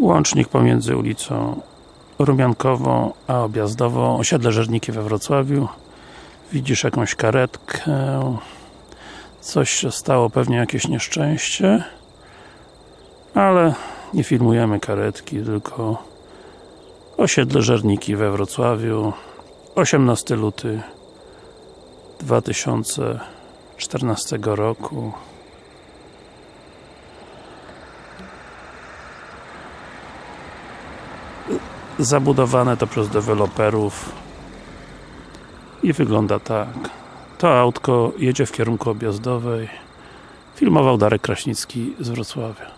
Łącznik pomiędzy ulicą Rumiankową a Objazdową, osiedle Żerniki we Wrocławiu. Widzisz jakąś karetkę. Coś się stało, pewnie jakieś nieszczęście. Ale nie filmujemy karetki, tylko osiedle Żerniki we Wrocławiu. 18 luty 2014 roku zabudowane to przez deweloperów i wygląda tak. To autko jedzie w kierunku objazdowej. Filmował Darek Kraśnicki z Wrocławia